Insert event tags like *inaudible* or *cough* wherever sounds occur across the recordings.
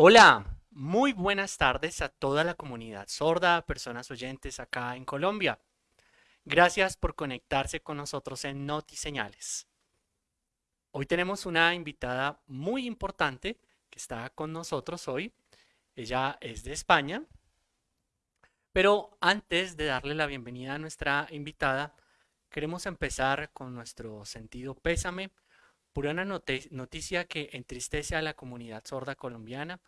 Hola, muy buenas tardes a toda la comunidad sorda, personas oyentes acá en Colombia. Gracias por conectarse con nosotros en Noti Señales. Hoy tenemos una invitada muy importante que está con nosotros hoy. Ella es de España. Pero antes de darle la bienvenida a nuestra invitada, queremos empezar con nuestro sentido pésame por una noticia que entristece a la comunidad sorda colombiana.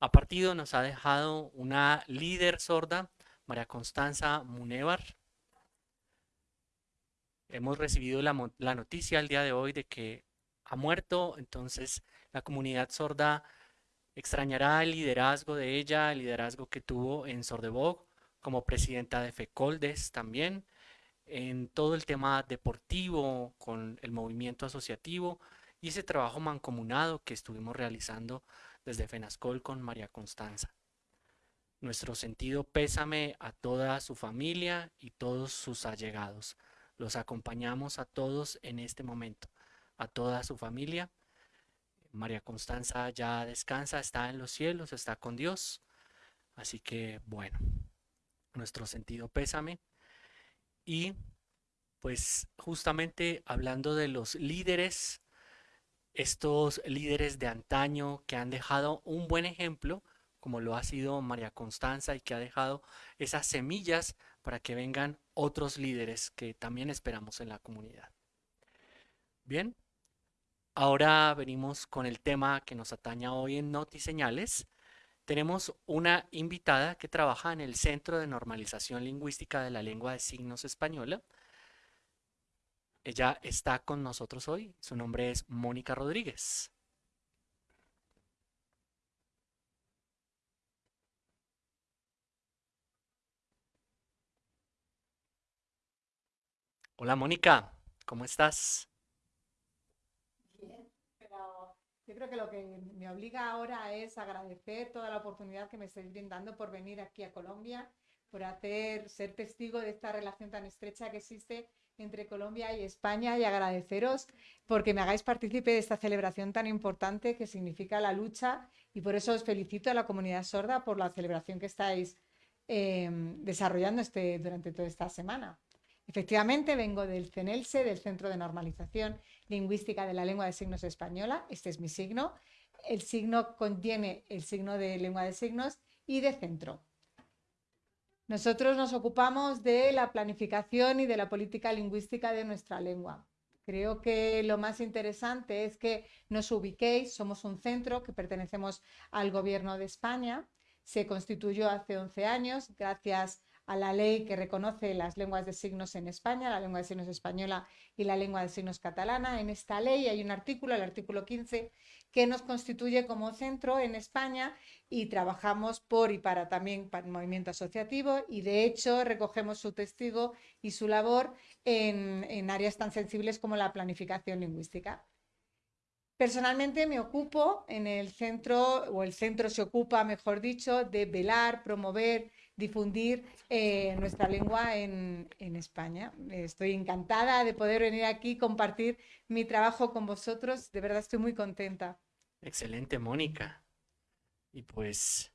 A partido nos ha dejado una líder sorda, María Constanza Munevar. Hemos recibido la, la noticia el día de hoy de que ha muerto, entonces la comunidad sorda extrañará el liderazgo de ella, el liderazgo que tuvo en Sordebog como presidenta de FECOLDES también, en todo el tema deportivo, con el movimiento asociativo y ese trabajo mancomunado que estuvimos realizando desde FENASCOL con María Constanza. Nuestro sentido pésame a toda su familia y todos sus allegados. Los acompañamos a todos en este momento, a toda su familia. María Constanza ya descansa, está en los cielos, está con Dios. Así que, bueno, nuestro sentido pésame. Y pues justamente hablando de los líderes, estos líderes de antaño que han dejado un buen ejemplo, como lo ha sido María Constanza y que ha dejado esas semillas para que vengan otros líderes que también esperamos en la comunidad. Bien, ahora venimos con el tema que nos ataña hoy en Noti Señales. Tenemos una invitada que trabaja en el Centro de Normalización Lingüística de la Lengua de Signos Española. Ella está con nosotros hoy. Su nombre es Mónica Rodríguez. Hola Mónica, ¿cómo estás? Yo creo que lo que me obliga ahora es agradecer toda la oportunidad que me estáis brindando por venir aquí a Colombia, por hacer, ser testigo de esta relación tan estrecha que existe entre Colombia y España y agradeceros porque me hagáis partícipe de esta celebración tan importante que significa la lucha y por eso os felicito a la comunidad sorda por la celebración que estáis eh, desarrollando este, durante toda esta semana. Efectivamente, vengo del CENELSE, del Centro de Normalización Lingüística de la Lengua de Signos Española. Este es mi signo. El signo contiene el signo de lengua de signos y de centro. Nosotros nos ocupamos de la planificación y de la política lingüística de nuestra lengua. Creo que lo más interesante es que nos ubiquéis, somos un centro que pertenecemos al Gobierno de España, se constituyó hace 11 años gracias a la ley que reconoce las lenguas de signos en España, la lengua de signos española y la lengua de signos catalana. En esta ley hay un artículo, el artículo 15, que nos constituye como centro en España y trabajamos por y para también para el movimiento asociativo y de hecho recogemos su testigo y su labor en, en áreas tan sensibles como la planificación lingüística. Personalmente me ocupo en el centro, o el centro se ocupa, mejor dicho, de velar, promover difundir eh, nuestra lengua en, España. Estoy encantada de poder venir aquí compartir mi trabajo con vosotros. De verdad estoy muy contenta. Excelente, Mónica. Y pues,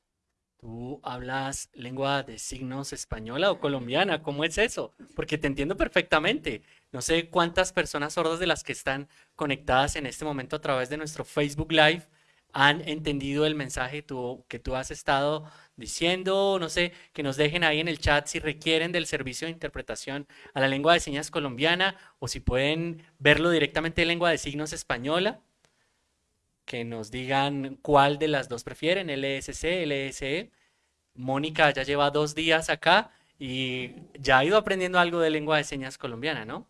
¿tú hablas lengua de signos española o colombiana? ¿Cómo es eso? Porque te entiendo perfectamente. No sé cuántas personas sordas de las que están conectadas en este momento a través de nuestro Facebook Live han entendido el mensaje que tú has estado diciendo, no sé, que nos dejen ahí en el chat si requieren del servicio de interpretación a la lengua de señas colombiana o si pueden verlo directamente en lengua de signos española, que nos digan cuál de las dos prefieren, LSC, LSE. Mónica ya lleva dos días acá y ya ha ido aprendiendo algo de lengua de señas colombiana, ¿no?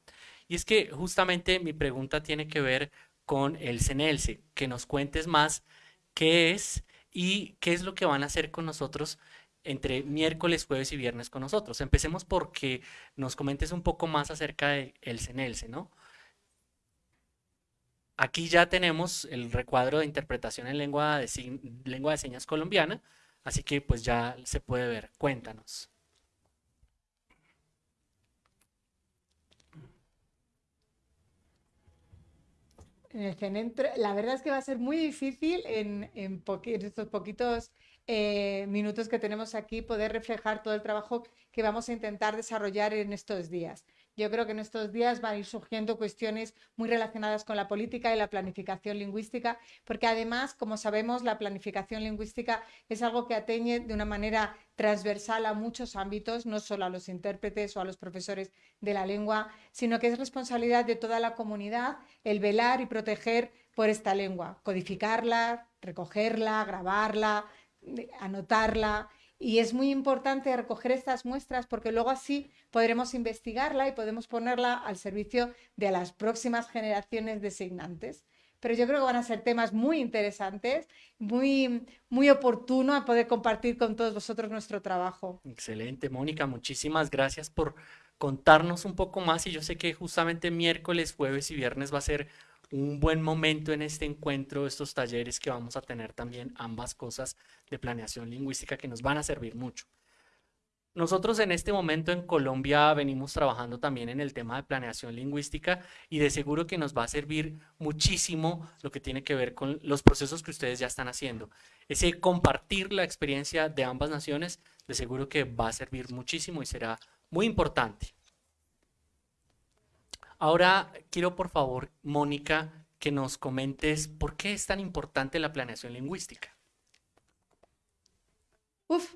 Y es que justamente mi pregunta tiene que ver con el CENELSE, que nos cuentes más qué es y qué es lo que van a hacer con nosotros entre miércoles, jueves y viernes con nosotros. Empecemos porque nos comentes un poco más acerca del CENELSE, ¿no? Aquí ya tenemos el recuadro de interpretación en lengua de, lengua de señas colombiana, así que pues ya se puede ver. Cuéntanos. En el centro, la verdad es que va a ser muy difícil en, en, estos poquitos eh, minutos que tenemos aquí poder reflejar todo el trabajo que vamos a intentar desarrollar en estos días. Yo creo que en estos días van a ir surgiendo cuestiones muy relacionadas con la política y la planificación lingüística, porque además, como sabemos, la planificación lingüística es algo que atañe de una manera transversal a muchos ámbitos, no solo a los intérpretes o a los profesores de la lengua, sino que es responsabilidad de toda la comunidad el velar y proteger por esta lengua, codificarla, recogerla, grabarla, anotarla y es muy importante recoger estas muestras porque luego así podremos investigarla y podemos ponerla al servicio de las próximas generaciones de signantes. Pero yo creo que van a ser temas muy interesantes, muy, muy oportuno a poder compartir con todos vosotros nuestro trabajo. Excelente, Mónica, muchísimas gracias por contarnos un poco más y yo sé que justamente miércoles, jueves y viernes va a ser un buen momento en este encuentro, estos talleres que vamos a tener también ambas cosas de planeación lingüística que nos van a servir mucho. Nosotros en este momento en Colombia venimos trabajando también en el tema de planeación lingüística y de seguro que nos va a servir muchísimo lo que tiene que ver con los procesos que ustedes ya están haciendo. Ese compartir la experiencia de ambas naciones de seguro que va a servir muchísimo y será muy importante. Ahora quiero por favor, Mónica, que nos comentes por qué es tan importante la planeación lingüística. Uf.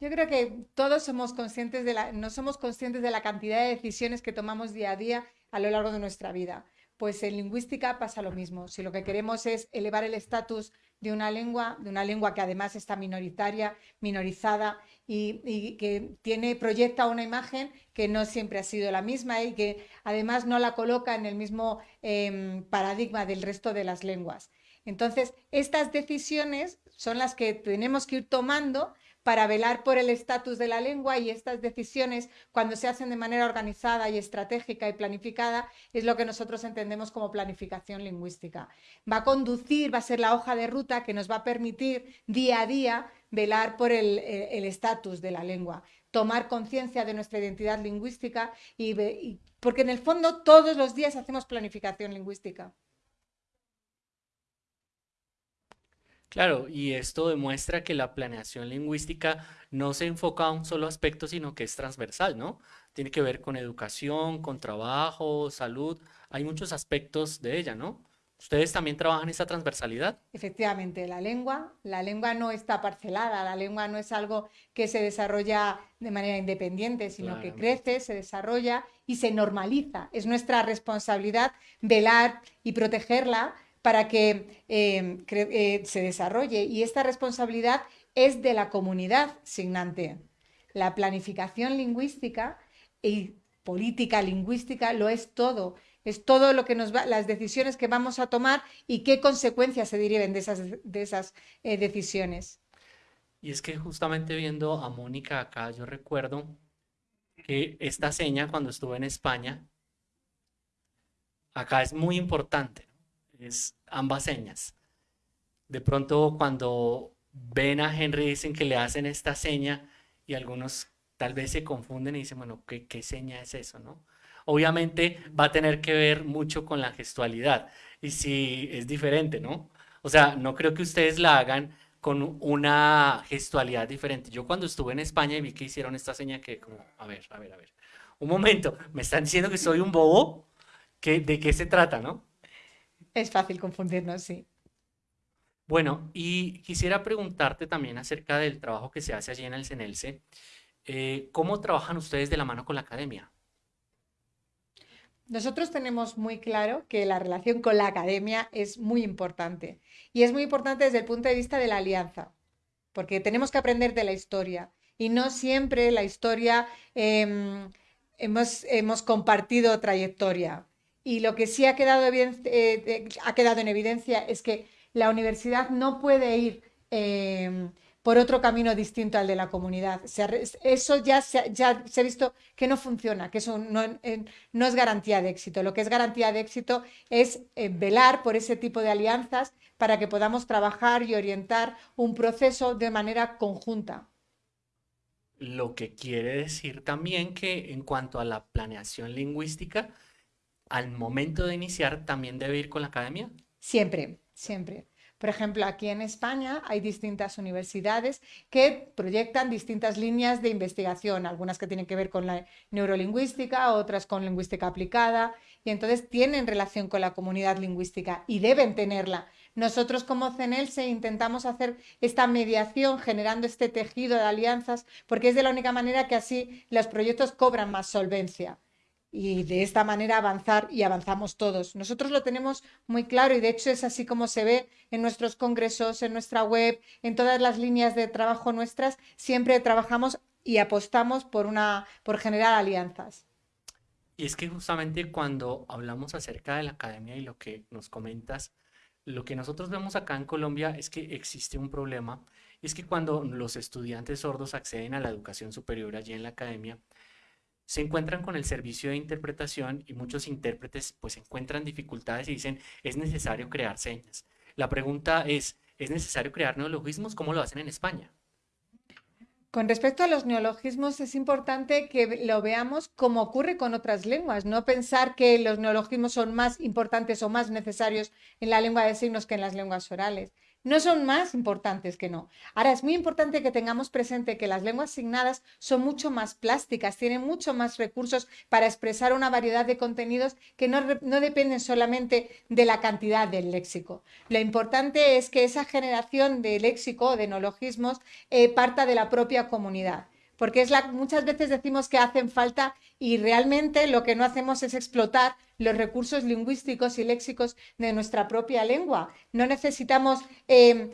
Yo creo que todos somos conscientes de la, no somos conscientes de la cantidad de decisiones que tomamos día a día a lo largo de nuestra vida. Pues en lingüística pasa lo mismo. Si lo que queremos es elevar el estatus de una lengua, de una lengua que además está minoritaria, minorizada y, que tiene, proyecta una imagen que no siempre ha sido la misma y que además no la coloca en el mismo em, paradigma del resto de las lenguas. Entonces, estas decisiones son las que tenemos que ir tomando para velar por el estatus de la lengua y estas decisiones, cuando se hacen de manera organizada y estratégica y planificada, es lo que nosotros entendemos como planificación lingüística. Va a conducir, va a ser la hoja de ruta que nos va a permitir día a día velar por el estatus de la lengua, tomar conciencia de nuestra identidad lingüística y, porque en el fondo todos los días hacemos planificación lingüística. Claro, y esto demuestra que la planeación lingüística no se enfoca a un solo aspecto, sino que es transversal, ¿no? Tiene que ver con educación, con trabajo, salud, hay muchos aspectos de ella, ¿no? ¿Ustedes también trabajan esa transversalidad? Efectivamente, la lengua, la lengua no está parcelada, la lengua no es algo que se desarrolla de manera independiente, sino que crece, se desarrolla y se normaliza. Es nuestra responsabilidad velar y protegerla para que em, eh, se desarrolle y esta responsabilidad es de la comunidad signante. La planificación lingüística y política lingüística lo es todo. Es todo lo que nos va, las decisiones que vamos a tomar y qué consecuencias se deriven de esas, de esas eh, decisiones. Y es que justamente viendo a Mónica acá, yo recuerdo que esta seña cuando estuve en España, acá es muy importante es ambas señas. De pronto cuando ven a Henry dicen que le hacen esta seña y algunos tal vez se confunden y dicen, bueno, ¿qué, qué seña es eso? ¿no? Obviamente va a tener que ver mucho con la gestualidad y si es diferente, ¿no? O sea, no creo que ustedes la hagan con una gestualidad diferente. Yo cuando estuve en España y vi que hicieron esta seña que como, a ver, a ver, a ver. Un momento, me están diciendo que soy un bobo, ¿de qué se trata, no? Es fácil confundirnos, sí. Bueno, y quisiera preguntarte también acerca del trabajo que se hace allí en el CENELCE. Eh, ¿Cómo trabajan ustedes de la mano con la academia? Nosotros tenemos muy claro que la relación con la academia es muy importante. Y es muy importante desde el punto de vista de la alianza, porque tenemos que aprender de la historia. Y no siempre la historia em, hemos, hemos compartido trayectoria. Y lo que sí ha quedado, eh, ha quedado en evidencia es que la universidad no puede ir em, por otro camino distinto al de la comunidad. eso ya se, ha visto que no funciona, que eso no, no, es garantía de éxito. Lo que es garantía de éxito es eh, velar por ese tipo de alianzas para que podamos trabajar y orientar un proceso de manera conjunta. Lo que quiere decir también que en cuanto a la planeación lingüística, al momento de iniciar también debe ir con la academia? Siempre, siempre. Por ejemplo, aquí en España hay distintas universidades que proyectan distintas líneas de investigación, algunas que tienen que ver con la neurolingüística, otras con lingüística aplicada, y entonces tienen relación con la comunidad lingüística y deben tenerla. Nosotros como CENELSE intentamos hacer esta mediación generando este tejido de alianzas porque es de la única manera que así los proyectos cobran más solvencia y de esta manera avanzar y avanzamos todos. Nosotros lo tenemos muy claro y de hecho es así como se ve en nuestros congresos, en nuestra web, en todas las líneas de trabajo nuestras, siempre trabajamos y apostamos por una por generar alianzas. Y es que justamente cuando hablamos acerca de la academia y lo que nos comentas, lo que nosotros vemos acá en Colombia es que existe un problema, es que cuando los estudiantes sordos acceden a la educación superior allí en la academia, se encuentran con el servicio de interpretación y muchos intérpretes pues encuentran dificultades y dicen es necesario crear señas. La pregunta es, ¿es necesario crear neologismos? ¿Cómo lo hacen en España? Con respecto a los neologismos, es importante que lo veamos como ocurre con otras lenguas, no pensar que los neologismos son más importantes o más necesarios en la lengua de signos que en las lenguas orales no son más importantes que no. Ahora, es muy importante que tengamos presente que las lenguas signadas son mucho más plásticas, tienen mucho más recursos para expresar una variedad de contenidos que no, dependen solamente de la cantidad del léxico. Lo importante es que esa generación de léxico, de neologismos, eh, parta de la propia comunidad porque es la, muchas veces decimos que hacen falta y realmente lo que no hacemos es explotar los recursos lingüísticos y léxicos de nuestra propia lengua. No necesitamos, eh,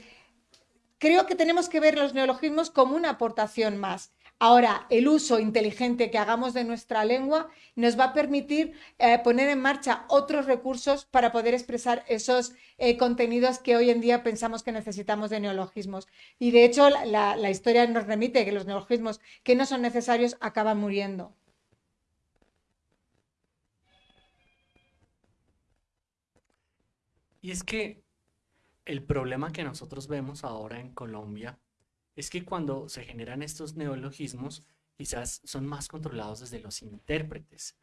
creo que tenemos que ver los neologismos como una aportación más. Ahora, el uso inteligente que hagamos de nuestra lengua nos va a permitir eh, poner en marcha otros recursos para poder expresar esos eh, contenidos que hoy en día pensamos que necesitamos de neologismos. Y de hecho, la, la historia nos remite que los neologismos que no son necesarios acaban muriendo. Y es que el problema que nosotros vemos ahora en Colombia es que cuando se generan estos neologismos, quizás son más controlados desde los intérpretes.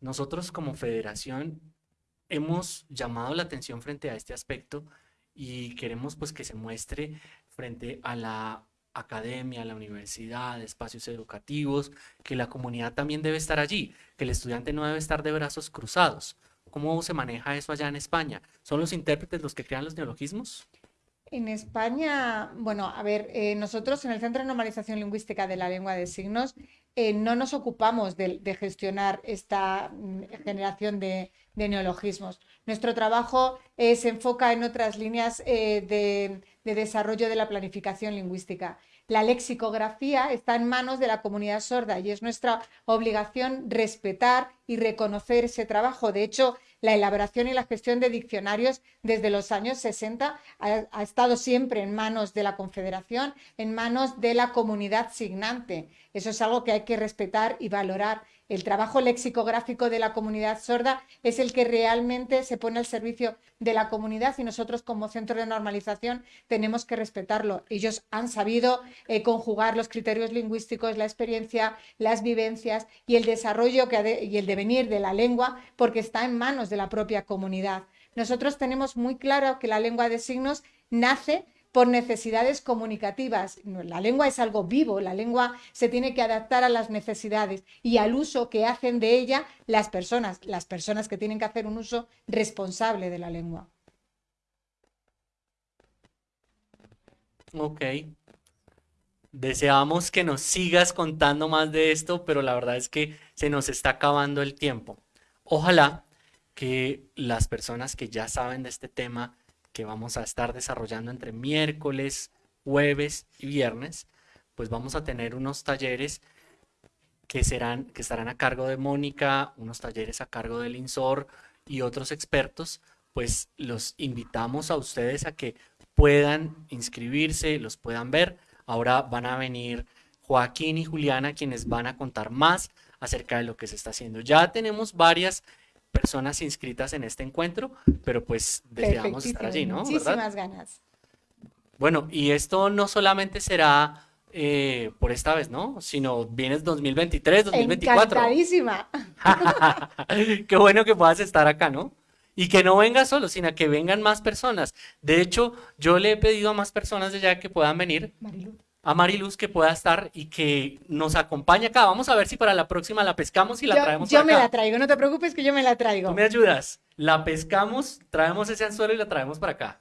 Nosotros como federación hemos llamado la atención frente a este aspecto y queremos pues que se muestre frente a la academia, a la universidad, espacios educativos, que la comunidad también debe estar allí, que el estudiante no debe estar de brazos cruzados. ¿Cómo se maneja eso allá en España? ¿Son los intérpretes los que crean los neologismos? En España, bueno, a ver, eh, nosotros en el Centro de Normalización Lingüística de la Lengua de Signos eh, no nos ocupamos de, gestionar esta mm, generación de, neologismos. Nuestro trabajo eh, se enfoca en otras líneas de, de desarrollo de la planificación lingüística. La lexicografía está en manos de la comunidad sorda y es nuestra obligación respetar y reconocer ese trabajo. De hecho, la elaboración y la gestión de diccionarios desde los años 60 ha, estado siempre en manos de la Confederación, en manos de la comunidad signante. Eso es algo que hay que respetar y valorar. El trabajo lexicográfico de la comunidad sorda es el que realmente se pone al servicio de la comunidad y nosotros como centro de normalización tenemos que respetarlo. Ellos han sabido eh, conjugar los criterios lingüísticos, la experiencia, las vivencias y el desarrollo y el devenir de la lengua porque está en manos de la propia comunidad. Nosotros tenemos muy claro que la lengua de signos nace por necesidades comunicativas. La lengua es algo vivo, la lengua se tiene que adaptar a las necesidades y al uso que hacen de ella las personas, las personas que tienen que hacer un uso responsable de la lengua. Ok. Deseamos que nos sigas contando más de esto, pero la verdad es que se nos está acabando el tiempo. Ojalá que las personas que ya saben de este tema que vamos a estar desarrollando entre miércoles, jueves y viernes, pues vamos a tener unos talleres que serán que estarán a cargo de Mónica, unos talleres a cargo del INSOR y otros expertos, pues los invitamos a ustedes a que puedan inscribirse, los puedan ver. Ahora van a venir Joaquín y Juliana quienes van a contar más acerca de lo que se está haciendo. Ya tenemos varias personas inscritas en este encuentro, pero pues deseamos estar allí, ¿no? Muchísimas ganas. Bueno, y esto no solamente será eh, por esta vez, ¿no? Sino vienes 2023, 2024. Encantadísima. *laughs* Qué bueno que puedas estar acá, ¿no? Y que no vengas solo, sino que vengan más personas. De hecho, yo le he pedido a más personas de allá que puedan venir. A Mariluz que pueda estar y que nos acompañe acá. Vamos a ver si para la próxima la pescamos y la traemos Yo me la traigo, no te preocupes que yo me la traigo. Tú me ayudas. La pescamos, traemos ese anzuelo y la traemos para acá.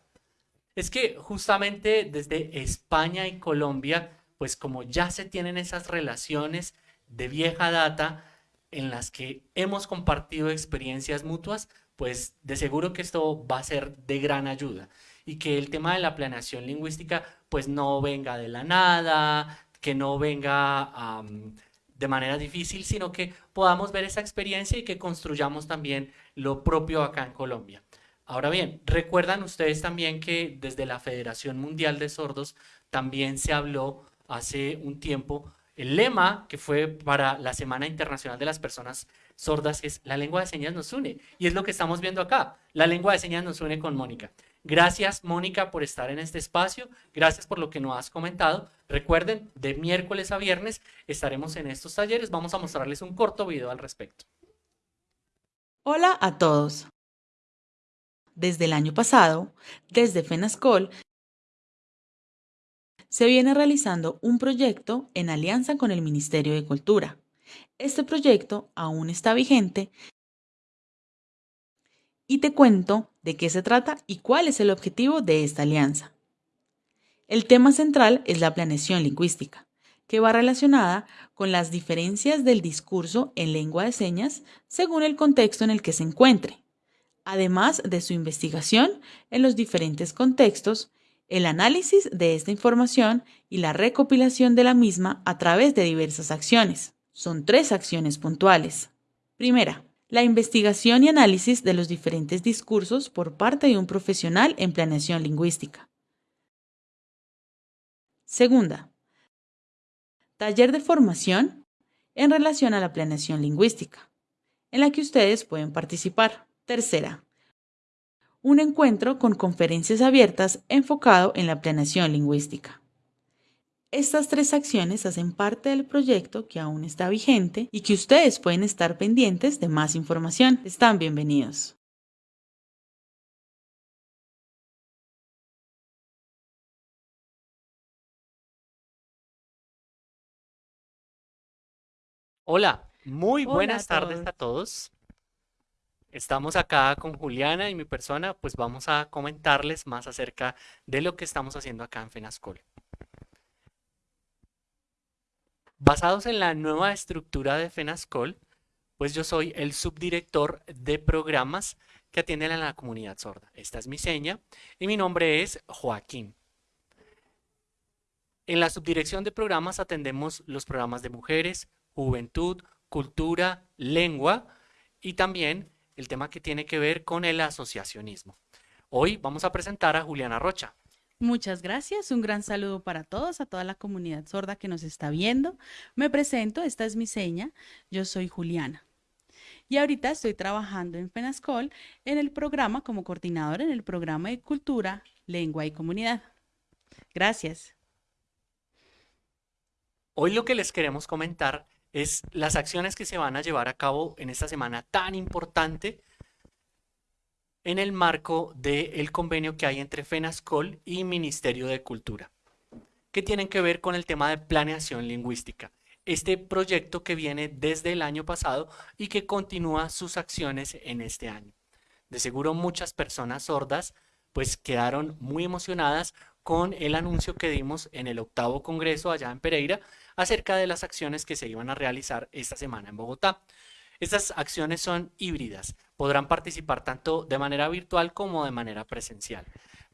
Es que justamente desde España y Colombia, pues como ya se tienen esas relaciones de vieja data en las que hemos compartido experiencias mutuas, pues de seguro que esto va a ser de gran ayuda y que el tema de la planeación lingüística pues no venga de la nada, que no venga de manera difícil, sino que podamos ver esa experiencia y que construyamos también lo propio acá en Colombia. Ahora bien, recuerdan ustedes también que desde la Federación Mundial de Sordos también se habló hace un tiempo el lema que fue para la Semana Internacional de las Personas Sordas es la lengua de señas nos une. Y es lo que estamos viendo acá. La lengua de señas nos une con Mónica. Gracias, Mónica, por estar en este espacio. Gracias por lo que nos has comentado. Recuerden, de miércoles a viernes estaremos en estos talleres. Vamos a mostrarles un corto video al respecto. Hola a todos. Desde el año pasado, desde FENASCOL, se viene realizando un proyecto en alianza con el Ministerio de Cultura. Este proyecto aún está vigente y te cuento de qué se trata y cuál es el objetivo de esta alianza. El tema central es la planeación lingüística, que va relacionada con las diferencias del discurso en lengua de señas según el contexto en el que se encuentre, además de su investigación en los diferentes contextos el análisis de esta información y la recopilación de la misma a través de diversas acciones. Son tres acciones puntuales. Primera, la investigación y análisis de los diferentes discursos por parte de un profesional en planeación lingüística. Segunda, taller de formación en relación a la planeación lingüística, en la que ustedes pueden participar. Tercera, un encuentro con conferencias abiertas enfocado en la planeación lingüística. Estas tres acciones hacen parte del proyecto que aún está vigente y que ustedes pueden estar pendientes de más información. Están bienvenidos. Hola, muy buenas tardes a todos. Estamos acá con Juliana y mi persona, pues vamos a comentarles más acerca de lo que estamos haciendo acá en FENASCOL. Basados en la nueva estructura de FENASCOL, pues yo soy el subdirector de programas que atienden a la comunidad sorda. Esta es mi seña y mi nombre es Joaquín. En la subdirección de programas atendemos los programas de mujeres, juventud, cultura, lengua y también el tema que tiene que ver con el asociacionismo. Hoy vamos a presentar a Juliana Rocha. Muchas gracias, un gran saludo para todos, a toda la comunidad sorda que nos está viendo. Me presento, esta es mi seña, yo soy Juliana. Y ahorita estoy trabajando en FENASCOL en el programa como coordinadora en el programa de cultura, lengua y comunidad. Gracias. Hoy lo que les queremos comentar es las acciones que se van a llevar a cabo en esta semana tan importante en el marco del convenio que hay entre FENASCOL y Ministerio de Cultura, que tienen que ver con el tema de planeación lingüística. Este proyecto que viene desde el año pasado y que continúa sus acciones en este año. De seguro muchas personas sordas pues quedaron muy emocionadas con el anuncio que dimos en el octavo congreso allá en Pereira acerca de las acciones que se iban a realizar esta semana en Bogotá. Estas acciones son híbridas, podrán participar tanto de manera virtual como de manera presencial.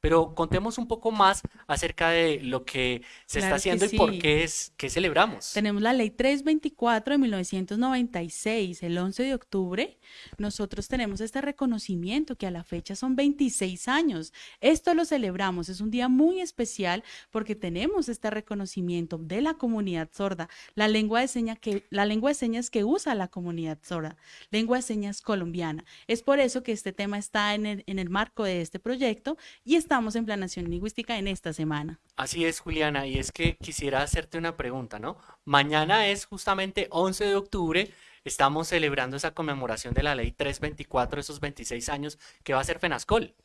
Pero contemos un poco más acerca de lo que se está haciendo y por qué es que celebramos. Tenemos la ley 324 de 1996, el 11 de octubre. Nosotros tenemos este reconocimiento que a la fecha son 26 años. Esto lo celebramos, es un día muy especial porque tenemos este reconocimiento de la comunidad sorda, la lengua de señas que la lengua de señas que usa la comunidad sorda, lengua de señas colombiana. Es por eso que este tema está en el, en el marco de este proyecto y está estamos en planeación lingüística en esta semana. Así es, Juliana, y es que quisiera hacerte una pregunta, ¿no? Mañana es justamente 11 de octubre, estamos celebrando esa conmemoración de la ley 324, esos 26 años que va a ser FENASCOL.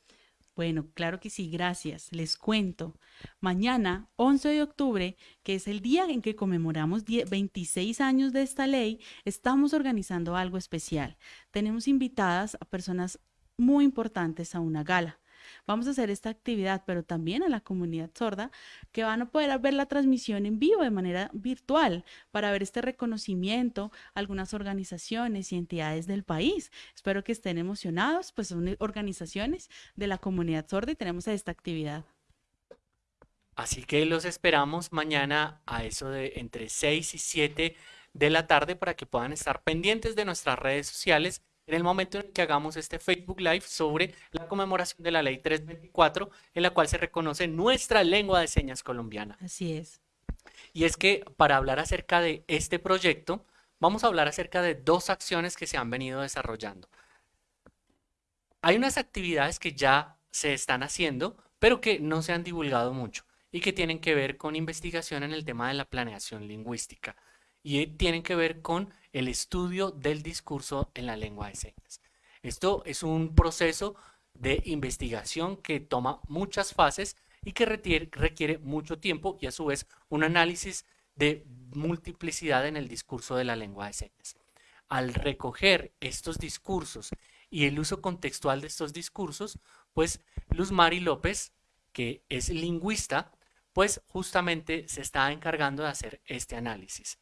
Bueno, claro que sí, gracias. Les cuento. Mañana, 11 de octubre, que es el día en que conmemoramos 26 años de esta ley, estamos organizando algo especial. Tenemos invitadas a personas muy importantes a una gala. Vamos a hacer esta actividad, pero también a la comunidad sorda, que van a poder ver la transmisión en vivo de manera virtual para ver este reconocimiento a algunas organizaciones y entidades del país. Espero que estén emocionados, pues son organizaciones de la comunidad sorda y tenemos esta actividad. Así que los esperamos mañana a eso de entre 6 y 7 de la tarde para que puedan estar pendientes de nuestras redes sociales en el momento en que hagamos este Facebook Live sobre la conmemoración de la Ley 324, en la cual se reconoce nuestra lengua de señas colombiana. Así es. Y es que para hablar acerca de este proyecto, vamos a hablar acerca de dos acciones que se han venido desarrollando. Hay unas actividades que ya se están haciendo, pero que no se han divulgado mucho y que tienen que ver con investigación en el tema de la planeación lingüística y tienen que ver con el estudio del discurso en la lengua de señas. Esto es un proceso de investigación que toma muchas fases y que requiere, mucho tiempo y a su vez un análisis de multiplicidad en el discurso de la lengua de señas. Al recoger estos discursos y el uso contextual de estos discursos, pues Luz Mari López, que es lingüista, pues justamente se está encargando de hacer este análisis.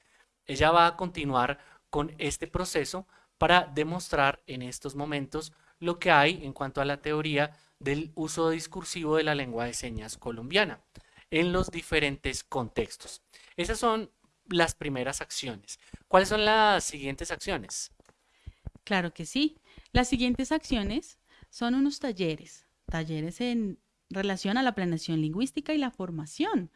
Ella va a continuar con este proceso para demostrar en estos momentos lo que hay en cuanto a la teoría del uso discursivo de la lengua de señas colombiana en los diferentes contextos. Esas son las primeras acciones. ¿Cuáles son las siguientes acciones? Claro que sí. Las siguientes acciones son unos talleres, talleres en relación a la planeación lingüística y la formación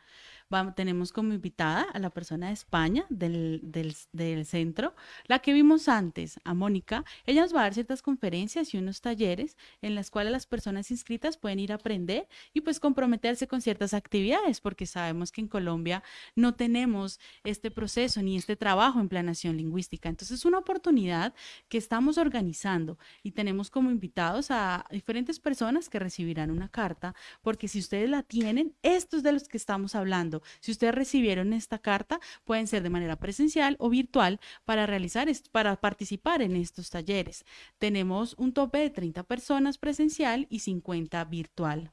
tenemos como invitada a la persona de España del, del, centro, la que vimos antes, a Mónica. Ella nos va a dar ciertas conferencias y unos talleres en las cuales las personas inscritas pueden ir a aprender y pues comprometerse con ciertas actividades, porque sabemos que en Colombia no tenemos este proceso ni este trabajo en planación lingüística. Entonces es una oportunidad que estamos organizando y tenemos como invitados a diferentes personas que recibirán una carta, porque si ustedes la tienen, estos de los que estamos hablando, si ustedes recibieron esta carta, pueden ser de manera presencial o virtual para realizar, para participar en estos talleres. Tenemos un tope de 30 personas presencial y 50 virtual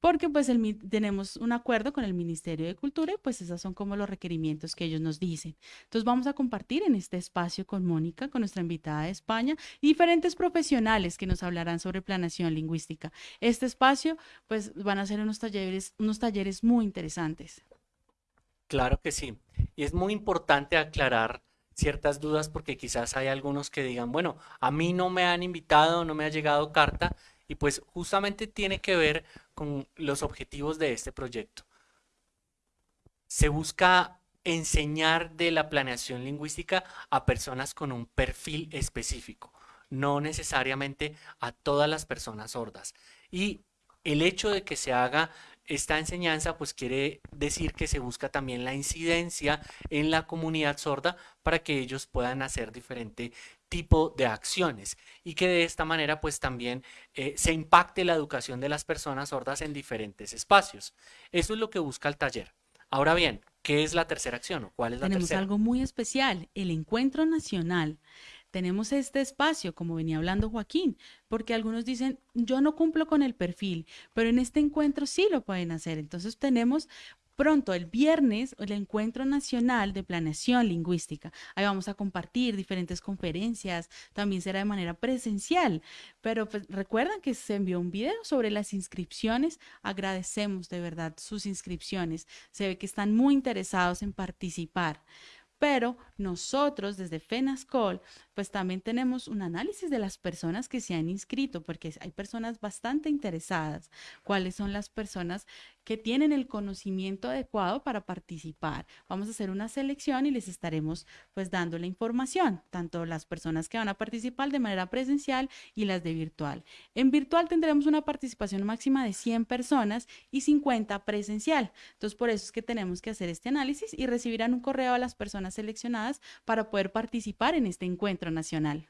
porque pues tenemos un acuerdo con el Ministerio de Cultura y pues esos son como los requerimientos que ellos nos dicen. Entonces vamos a compartir en este espacio con Mónica, con nuestra invitada de España diferentes profesionales que nos hablarán sobre planación lingüística. Este espacio pues van a ser unos talleres, unos talleres muy interesantes. Claro que sí. Y es muy importante aclarar ciertas dudas porque quizás hay algunos que digan, bueno, a mí no me han invitado, no me ha llegado carta y pues justamente tiene que ver con los objetivos de este proyecto. Se busca enseñar de la planeación lingüística a personas con un perfil específico, no necesariamente a todas las personas sordas. Y el hecho de que se haga esta enseñanza pues quiere decir que se busca también la incidencia en la comunidad sorda para que ellos puedan hacer diferente tipo de acciones y que de esta manera pues también eh, se impacte la educación de las personas sordas en diferentes espacios. Eso es lo que busca el taller. Ahora bien, ¿qué es la tercera acción o cuál es la Tenemos algo muy especial, el encuentro nacional. Tenemos este espacio, como venía hablando Joaquín, porque algunos dicen, yo no cumplo con el perfil, pero en este encuentro sí lo pueden hacer. Entonces tenemos pronto, el viernes, el Encuentro Nacional de Planeación Lingüística. Ahí vamos a compartir diferentes conferencias, también será de manera presencial, pero pues, recuerdan que se envió un video sobre las inscripciones. Agradecemos de verdad sus inscripciones. Se ve que están muy interesados en participar. Pero nosotros desde FENASCOL, pues también tenemos un análisis de las personas que se han inscrito, porque hay personas bastante interesadas. ¿Cuáles son las personas que tienen el conocimiento adecuado para participar. Vamos a hacer una selección y les estaremos pues dando la información, tanto las personas que van a participar de manera presencial y las de virtual. En virtual tendremos una participación máxima de 100 personas y 50 presencial. Entonces, por eso es que tenemos que hacer este análisis y recibirán un correo a las personas seleccionadas para poder participar en este encuentro nacional.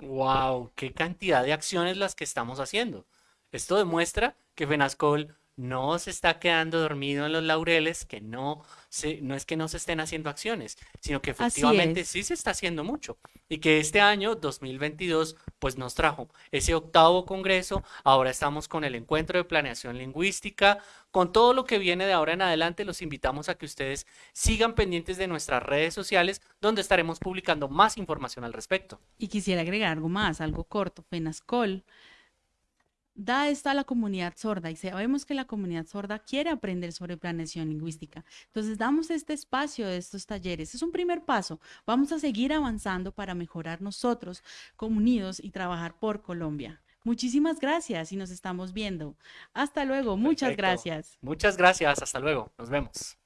¡Wow! ¡Qué cantidad de acciones las que estamos haciendo! Esto demuestra que FENASCOL no se está quedando dormido en los laureles, que no, se, no es que no se estén haciendo acciones, sino que efectivamente sí se está haciendo mucho. Y que este año, 2022, pues nos trajo ese octavo congreso, ahora estamos con el encuentro de planeación lingüística, con todo lo que viene de ahora en adelante, los invitamos a que ustedes sigan pendientes de nuestras redes sociales, donde estaremos publicando más información al respecto. Y quisiera agregar algo más, algo corto, FENASCOL da esto a la comunidad sorda y sabemos que la comunidad sorda quiere aprender sobre planeación lingüística. Entonces, damos este espacio de estos talleres. Es un primer paso. Vamos a seguir avanzando para mejorar nosotros como unidos y trabajar por Colombia. Muchísimas gracias y nos estamos viendo. Hasta luego. Muchas gracias. Muchas gracias. Hasta luego. Nos vemos.